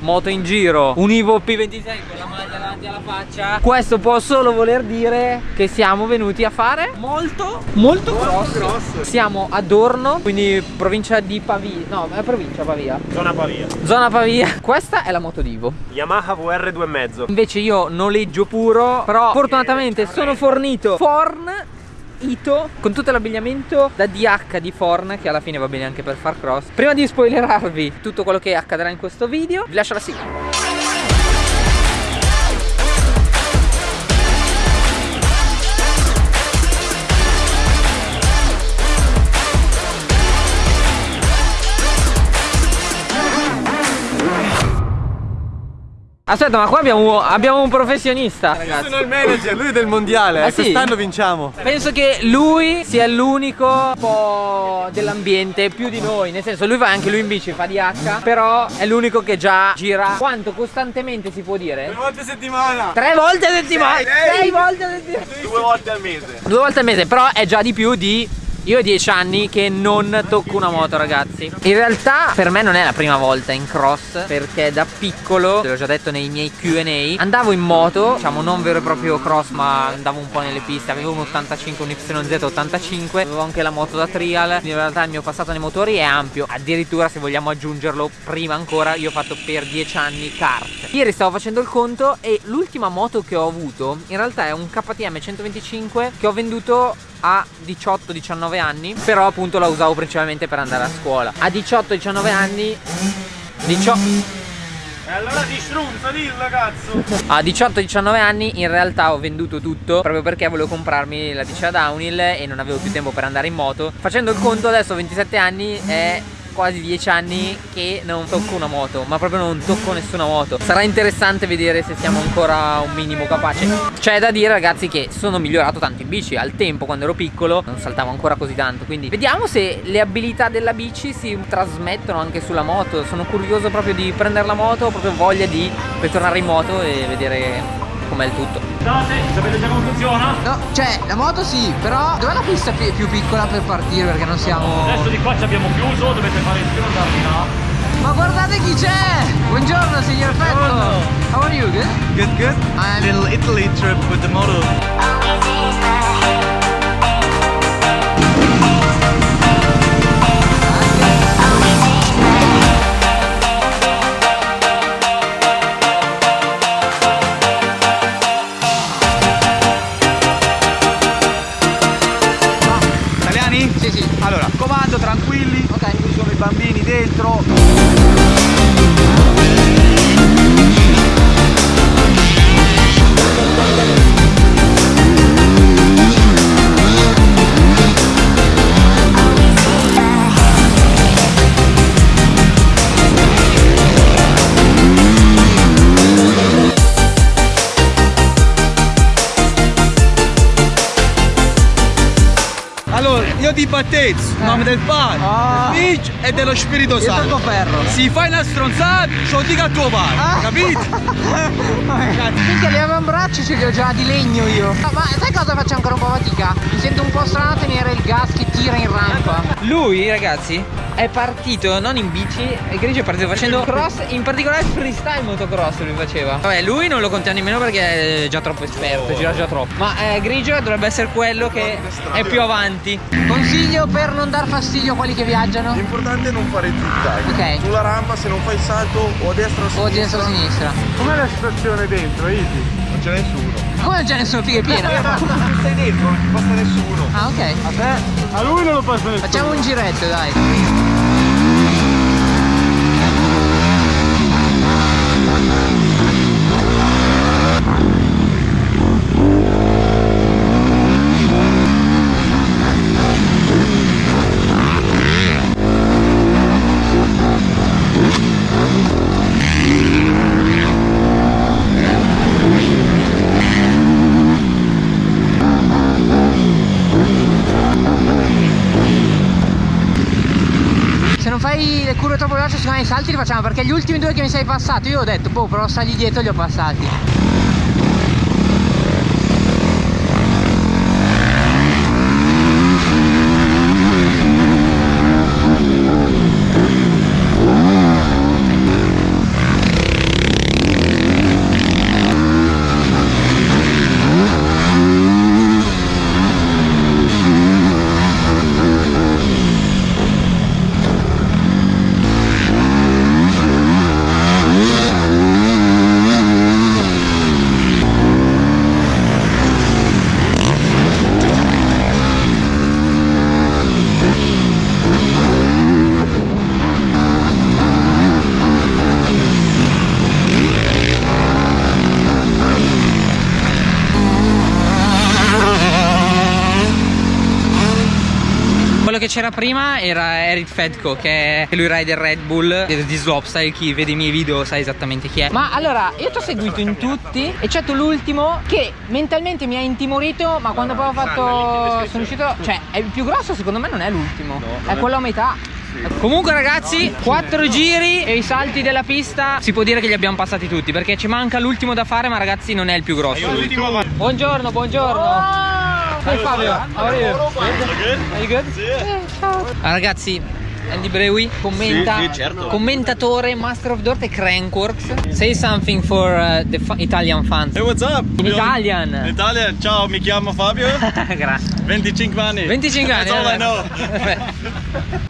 moto in giro, un Ivo P26 con la maglia davanti alla faccia, questo può solo voler dire che siamo venuti a fare molto, molto cross. cross. Siamo a Dorno, quindi provincia di Pavia, no, è provincia Pavia. Zona Pavia. Zona Pavia. Questa è la moto di Ivo. Yamaha VR 2,5. Invece io noleggio puro, però fortunatamente sono fornito Forn Ito con tutto l'abbigliamento da DH di Forn che alla fine va bene anche per far cross. Prima di spoilerarvi tutto quello che accadrà in questo video, vi lascio la sigla. Aspetta, ma qua abbiamo, abbiamo un professionista. Io sono il manager, lui è del mondiale. Ah, e sì? Quest'anno vinciamo. Penso che lui sia l'unico un po' dell'ambiente più di noi. Nel senso, lui va anche lui in bici, fa DH. Però è l'unico che già gira. Quanto costantemente si può dire? Due volte a settimana. Tre volte a settimana! Sei sei. volte a settimana! Due volte al mese. Due volte al mese, però è già di più di io ho 10 anni che non tocco una moto ragazzi. In realtà per me non è la prima volta in cross Perché da piccolo, te l'ho già detto nei miei Q&A Andavo in moto, diciamo non vero e proprio cross ma andavo un po' nelle piste. Avevo un 85, un YZ85 Avevo anche la moto da trial. In realtà il mio passato nei motori è ampio. Addirittura se vogliamo aggiungerlo prima ancora Io ho fatto per 10 anni kart. Ieri stavo facendo il conto e l'ultima moto che ho avuto In realtà è un KTM 125 che ho venduto a 18-19 anni Però appunto la usavo principalmente per andare a scuola A 18-19 anni 18 E allora ti strunza, dillo cazzo. A 18-19 anni in realtà ho venduto tutto proprio perché volevo comprarmi la bici da downhill e non avevo più tempo per andare in moto. Facendo il conto adesso ho 27 anni è quasi 10 anni che non tocco una moto, ma proprio non tocco nessuna moto. Sarà interessante vedere se siamo ancora un minimo capaci. C'è da dire ragazzi che sono migliorato tanto in bici, al tempo quando ero piccolo non saltavo ancora così tanto, quindi vediamo se le abilità della bici si trasmettono anche sulla moto. Sono curioso proprio di prendere la moto, ho proprio voglia di ritornare in moto e vedere com'è il tutto. Date, sapete già come funziona? No, cioè la moto sì, però dov'è la pista pi- più piccola per partire? Perché non siamo. Adesso di qua ci abbiamo chiuso, dovete fare il giro andarvi là. Ma guardate chi c'è! Buongiorno signor Fetto! How are you? Good? Good, good. I'm- Little Italy trip with the model. Di Battezza, nome del padre, Ah. del figlio e dello Spirito Io Santo. ferro. Si fai una stronzata, ce lo dica a tuo padre, Ah. capito? Minchia, li avambracci ce li ho già di legno io. No, ma sai cosa faccio ancora un po' fatica? Mi sento un po' strano a tenere il gas che tira in rampa. Lui, ragazzi, è partito non in bici, e Grigio è partito facendo cross, in particolare freestyle motocross lui faceva. Vabbè, lui non lo contiamo nemmeno perché è già troppo esperto, gira già troppo. Ma eh, Grigio dovrebbe essere quello che è più avanti. Consiglio per non dar fastidio a quelli che viaggiano? L'importante è non fare zigzag. Ok. Sulla rampa se non fai il salto o a destra o a O sinistra. destra o sinistra. Com'è la situazione dentro, Easy? Non c'è nessuno. Come non c'è nessuno figa è piena? Tu stai dentro, non ci passa nessuno. Ah, ok. A te? A lui non lo passa nessuno. Facciamo un giretto, dai. Se non fai le curve troppo veloci, secondo me i salti li facciamo perché gli ultimi due che mi sei passato, io ho detto, boh, però sali dietro li ho passati. C'era prima era Eric Fedco che è lui rider Red Bull di Slopestyle chi? Vede i miei video sa esattamente chi è. Ma allora io ti ho seguito in tutti eccetto l'ultimo che mentalmente mi ha intimorito ma quando poi ho fatto sono uscito cioè è il più grosso secondo me non è l'ultimo. È quello a metà. Comunque ragazzi, quattro giri e i salti della pista si può dire che li abbiamo passati tutti perché ci manca l'ultimo da fare ma ragazzi non è il più grosso. Buongiorno, buongiorno. Hey Fabio, how are you? Are you good? Ciao. Ah, ragazzi, Andy Brewi commenta, Sì, sì, certo. commentatore, Master of Dirt e Crankworks. Say something for uh, the Italian fans. Hey, what's up? In Italian. Italia, ciao, mi chiamo Fabio, Grazie. 25 anni. 25 anni. That's all I know.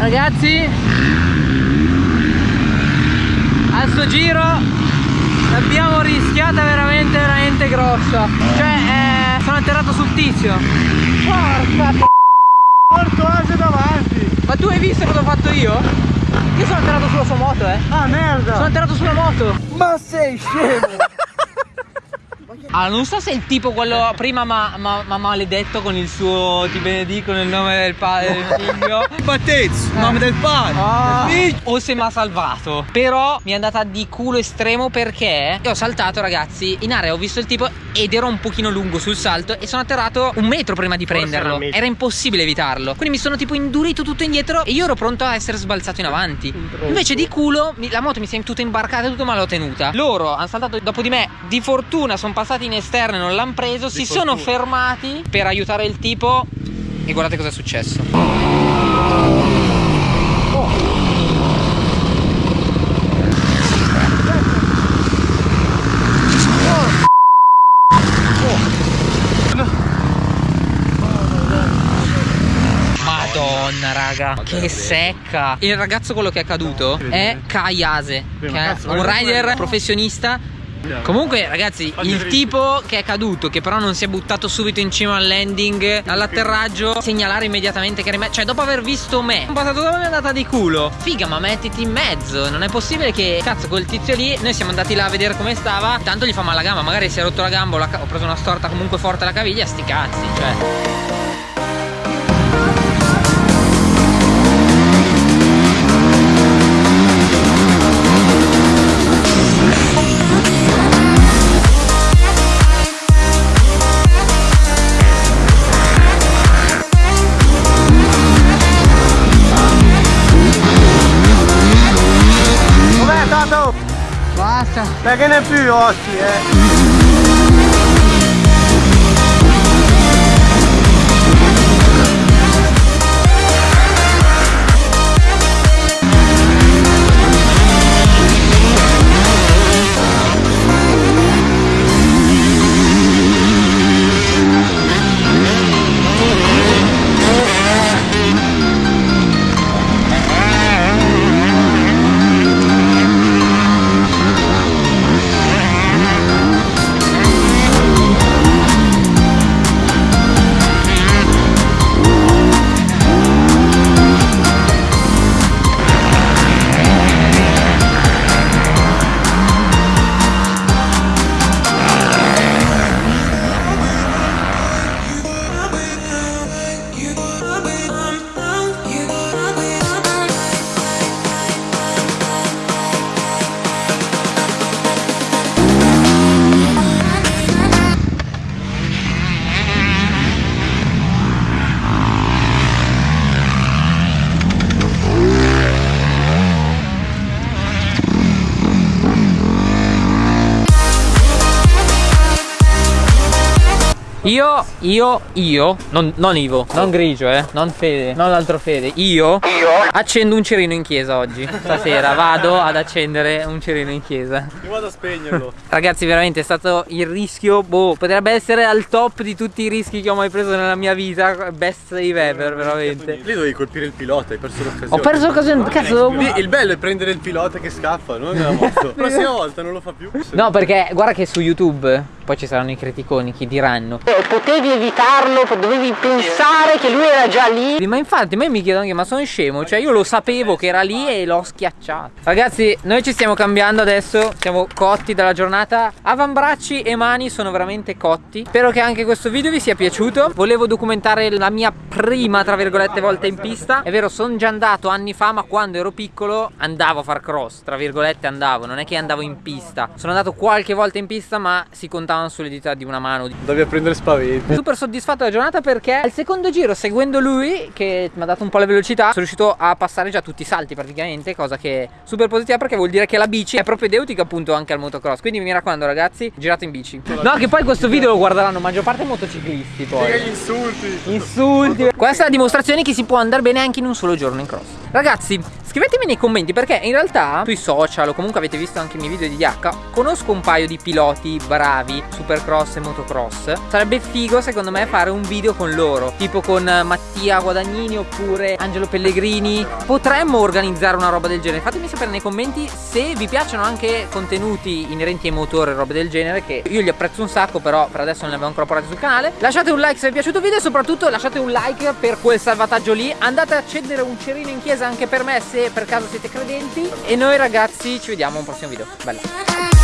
Ragazzi a sto giro l'abbiamo rischiata veramente veramente grossa cioè eh, sono atterrato sul tizio porca Porto Asia davanti. ma tu hai visto cosa ho fatto io? Io sono atterrato sulla sua moto eh Ah merda. sono atterrato sulla moto Ma sei scemo. Allora non so se il tipo quello prima ma, ma, ma maledetto con il suo ti benedico nel nome del padre del figlio. Battezzo, in nome del padre. Ah. O se mi ha salvato. Però mi è andata di culo estremo perché Io ho saltato ragazzi In area ho visto il tipo Ed ero un pochino lungo sul salto E sono atterrato un metro prima di prenderlo. era impossibile evitarlo. Quindi mi sono tipo indurito tutto indietro E io ero pronto a essere sbalzato in avanti. Invece di culo La moto mi si è tutta imbarcata e tutto ma l'ho tenuta. Loro hanno saltato dopo di me. Di fortuna sono passati in esterno e non l'hanno preso Si sono fermati per aiutare il tipo E guardate cosa è successo. Madonna raga Che secca. Il ragazzo quello che è caduto È Kayase Che è un rider professionista Comunque ragazzi il tipo che è caduto Che però non si è buttato subito in cima al landing All'atterraggio Segnalare immediatamente che era in Cioè dopo aver visto me Sono passato dove è andata di culo. Figa ma mettiti in mezzo Non è possibile che Cazzo quel tizio lì Noi siamo andati là a vedere come stava Tanto gli fa male la gamba Magari si è rotto la gamba Ho preso una storta comunque forte alla caviglia Sti cazzi Cioè Basta Perché ne più ossi, eh. Io, io, io, non, non Ivo, non Grigio, eh, non Fede, non l'altro Fede, io, io accendo un cerino in chiesa oggi. Stasera vado ad accendere un cerino in chiesa. Io vado a spegnerlo. Ragazzi, veramente è stato il rischio, boh, potrebbe essere al top di tutti i rischi che ho mai preso nella mia vita. Best save ever, veramente. Lì dovevi colpire il pilota, hai perso l'occasione. Ho perso l'occasione, cazzo. Lì il bello è prendere il pilota che scappa, non nella moto. La prossima volta non lo fa più. No, perché guarda che su YouTube poi ci saranno i criticoni che diranno. Eh, potevi evitarlo, dovevi pensare che lui era già lì. Ma infatti a me mi chiedono anche ma sono scemo? Cioè io lo sapevo che era lì e l'ho schiacciato. Ragazzi noi ci stiamo cambiando adesso Siamo cotti dalla giornata. Avambracci e mani sono veramente cotti. Spero che anche questo video vi sia piaciuto. Volevo documentare la mia prima tra virgolette volta in pista. È vero sono già andato anni fa ma quando ero piccolo andavo a far cross Tra virgolette andavo. Non è che andavo in pista. Sono andato qualche volta in pista ma si contavano sulle dita di una mano a prendere spaventi. Super soddisfatto della giornata perché al secondo giro seguendo lui che mi ha dato un po' la velocità sono riuscito a passare già tutti i salti praticamente cosa che è super positiva perché vuol dire che la bici è propedeutica appunto anche al motocross. Quindi mi raccomando ragazzi girate in bici. No che poi questo video lo guarderanno maggior parte motociclisti poi. Gli insulti. Insulti. Questa è la dimostrazione che si può andare bene anche in un solo giorno in cross. Ragazzi scrivetemi nei commenti perché in realtà sui social o comunque avete visto anche i miei video di DH Conosco un paio di piloti bravi supercross e motocross Sarebbe figo secondo me fare un video con loro Tipo con Mattia Guadagnini oppure Angelo Pellegrini. Potremmo organizzare una roba del genere. Fatemi sapere nei commenti se vi piacciono anche contenuti inerenti ai motori e robe del genere Che io li apprezzo un sacco però per adesso non li abbiamo ancora portati sul canale. Lasciate un like se vi è piaciuto il video e soprattutto lasciate un like per quel salvataggio lì. Andate a accendere un cerino in chiesa anche per me se per caso siete credenti. E noi ragazzi ci vediamo a un prossimo video. Bella